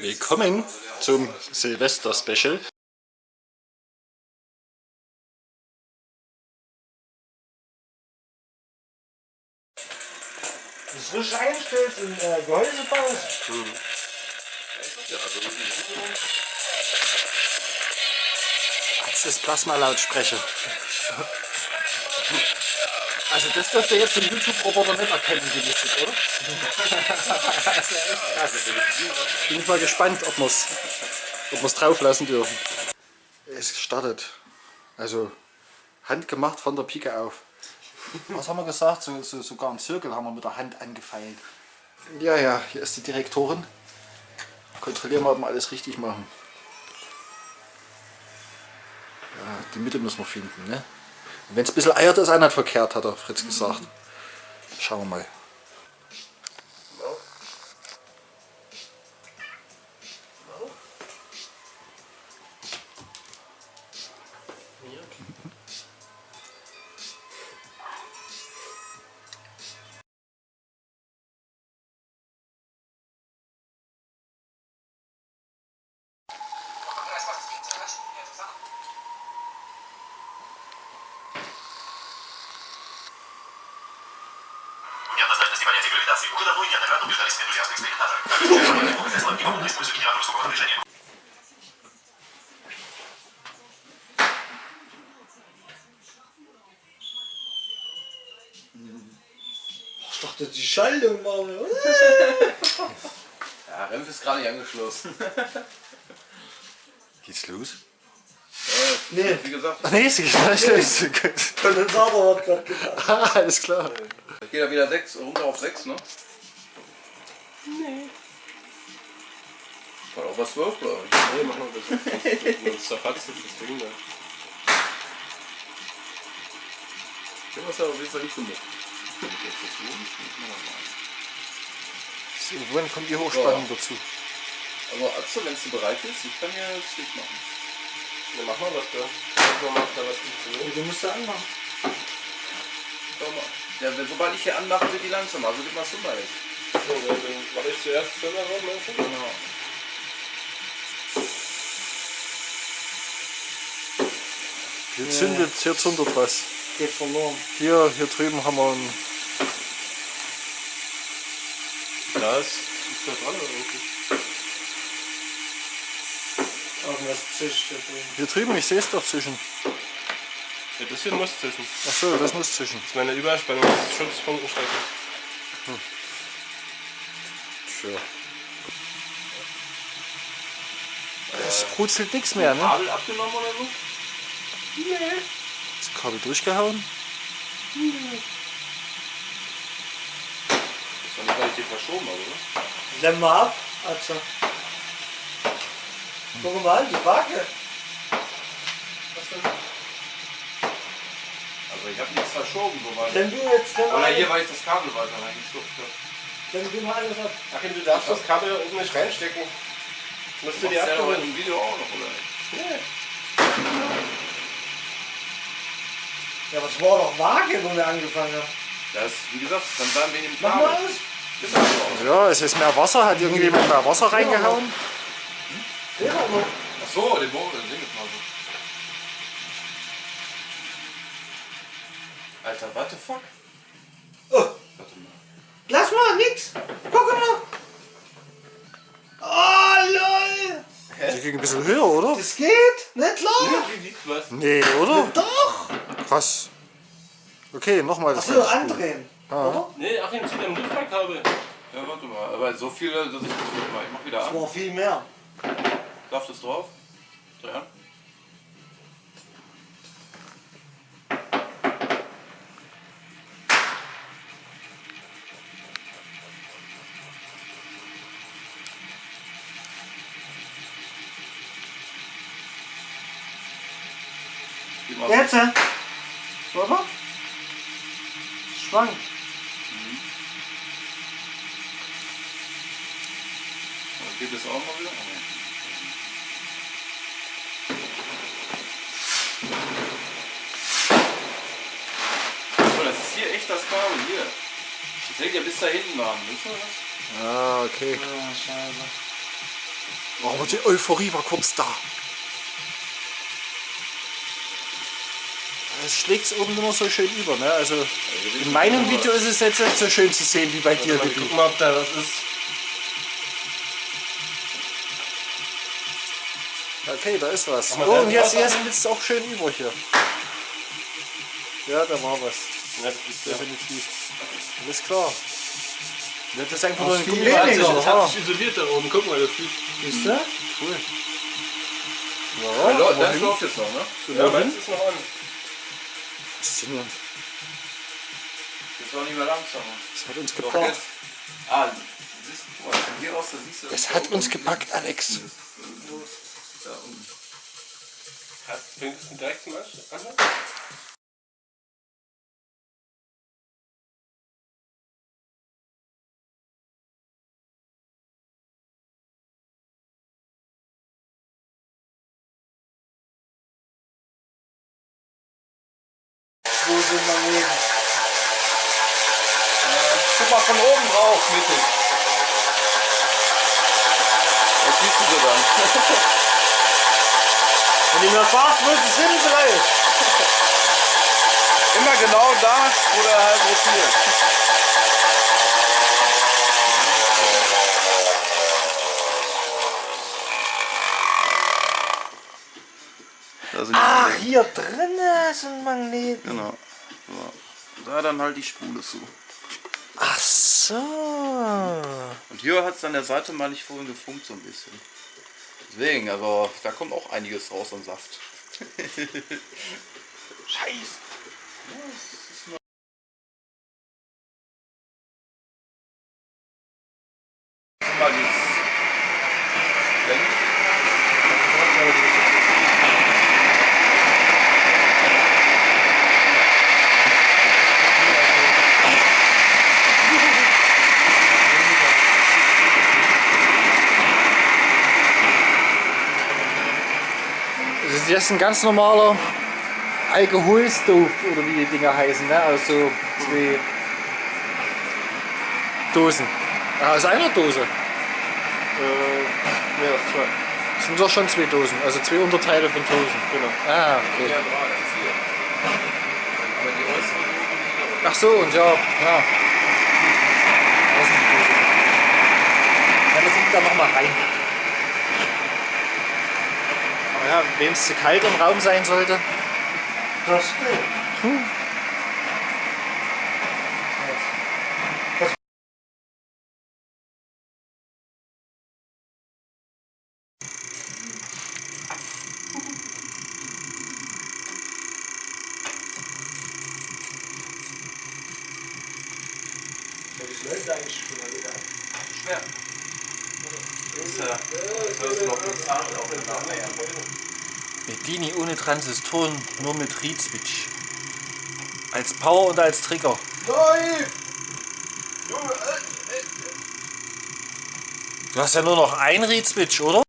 Willkommen zum Silvester-Special. Das frisch einstellst in äh, Gehäuse baust. Hm. Das ist Plasma-Lautsprecher. Also das dürfte jetzt im YouTube-Roboter nicht erkennen, die Musik, oder? das wäre echt krass. Bin ich mal gespannt, ob wir es ob wir's drauf lassen dürfen. Es startet. Also handgemacht von der Pike auf. Was haben wir gesagt? So, so, sogar einen Zirkel haben wir mit der Hand angefeilt. Ja, ja, hier ist die Direktorin. Kontrollieren wir, ob wir alles richtig machen. Ja, die Mitte müssen wir finden, ne? Wenn es ein bisschen eiert, ist auch nicht verkehrt, hat der Fritz gesagt. Schauen wir mal. неоднозначности понятия гравитации уже давно и неоднократно убеждались энтузиасты экспериментаторы. Так, Тесла невольно использует генератор высокого напряжения. Ich dachte, die Schaltung war. ja, Renf ist gerade nicht angeschlossen. Geht's los? Ja, Nee. Wie gesagt, Ach nee, es geht gleich los. Kondensator hat gerade gedacht. Ah, alles klar. geht er wieder 6, runter auf 6, ne? Nee. War auch was 12, glaube ich. Nee, mach mal bitte. Sonst zerfatzt sich das Ding da. Du hast ja auf jeden Fall nicht gemacht. So, wann kommt die Hochspannung dazu? Aber Atze, wenn du bereit bist, ich kann ja jetzt nicht machen. Dann mach mal was da. Manchmal macht da was funktioniert. Du musst da anmachen. Schau mal. Ja, wenn- sobald ich hier anmache, wird die langsamer. Also gib mal Summer jetzt. So, dann mach ich zuerst Firma ran, meinst du? Genau. Hier zündet, hier zündet was. Geht verloren. Hier, hier drüben haben wir einen. Glas ist da dran oder irgendwie? Irgendwas zischt. Hier drüben, ich sehe es doch zwischen. Ja, das hier muss zwischen. Achso, das muss zwischen. Das ist meine Überspannung, das ist Schutzfunkenstrecke. Tja. Es brutzelt nichts mehr, ne? Kabel abgenommen oder so? Das Kabel durchgehauen. Das war nicht richtig verschoben, aber, oder? Mal ab, Atze. Guck mal, die Waage. Was denn? Also ich habe nichts verschoben, soweit. Wenn du jetzt Oder hier, weil ich das Kabel weiter reingestuft habe. wenn du mal alles ab. Achim, du darfst das Kabel oben nicht reinstecken. Musst du die ja heute abholen. im Video auch noch, oder? nicht? Ja, was war doch Waage, wo wir angefangen haben? Das, wie gesagt, dann bleiben wir in dem Mach Kabel. mal alles. Ja, es ist mehr Wasser, hat irgendjemand mehr Wasser reingehauen. Ja, aber Ach so, den Bogen, den Ding ist mal so. Alter, what the fuck? Oh, Warte mal. lass mal, nix. Guck mal. Oh, lol. Die ging ein bisschen höher, oder? Das geht, nicht wiegt was? Nee, oder? Doch. Krass. Okay, nochmal das Achso, andrehen. Ah. Nee, Achim, zieh dein Luftballkabel. Ja, warte mal. Aber so viel, dass ich das nicht mache. Ich mach wieder Das an. war viel mehr. Darf das drauf? Mal- Jetzt? Oder? Schwank. Geht das auch mal wieder? Oh, nee. So, das ist hier echt das Kabel, hier. Das hängt ja bis da hinten dran, wisst ihr das? Ah, okay. Ah, scheiße. Oh, aber die Euphorie war kurz da. Es schlägt oben immer so schön über. Ne? Also in meinem Video ist es jetzt nicht so schön zu sehen wie bei dir, Mal gucken, ob da was ist. Okay, da ist was. mal Oh, und jetzt, jetzt ist es auch schön über hier. Ja, da war was. Ja, das ist ja. Definitiv. Alles klar. Ja, Das ist einfach nur ein viel. Das weniger, das hat sich isoliert da oben. Guck mal, das sieht. Siehst du? Cool. Ja, Ja, das läuft jetzt noch, ne? Ja, meins ist noch an. faszinierend. Jetzt auch nicht mehr langsamer. Das hat uns gepackt. Ah, siehst mal, von hier aus, da siehst du. Es hat uns gepackt, Alex. Da unten. Bringt es direkt zum Anschluss? Wo sind Magneten? Guck mal von oben drauf, mittig. Das siehst du so dann. Wenn du mir sagst, wo sie sind, vielleicht. Immer genau da, wo der halt rotiert. Sind Ach, hier drinnen sind Magneten. Genau. So. Da dann halt die Spule zu. Ach so. Und hier hat es an der Seite mal nicht vorhin gefunkt so ein bisschen. Deswegen, also da kommt auch einiges raus an Saft. Scheiße. Mal Das ist jetzt ein ganz normaler Alkoholstove oder wie die Dinger heißen, ne? Aus so zwei Dosen. Ah, aus einer Dose. Äh, ja, zwei. Das sind doch schon zwei Dosen, also zwei Unterteile von Dosen. Genau. Ah, okay. Ach so, und ja, ja. Da sind liegt da nochmal rein. Ja, wem es zu kalt im Raum sein sollte. Das stimmt. schwer. Das ist ja, das ist noch ein Zahn auf dem Namen. Bedini ohne Transistoren, nur mit Reed-Switch. Als Power und als Trigger. Nein! Du hast ja nur noch einen Reed-Switch, oder?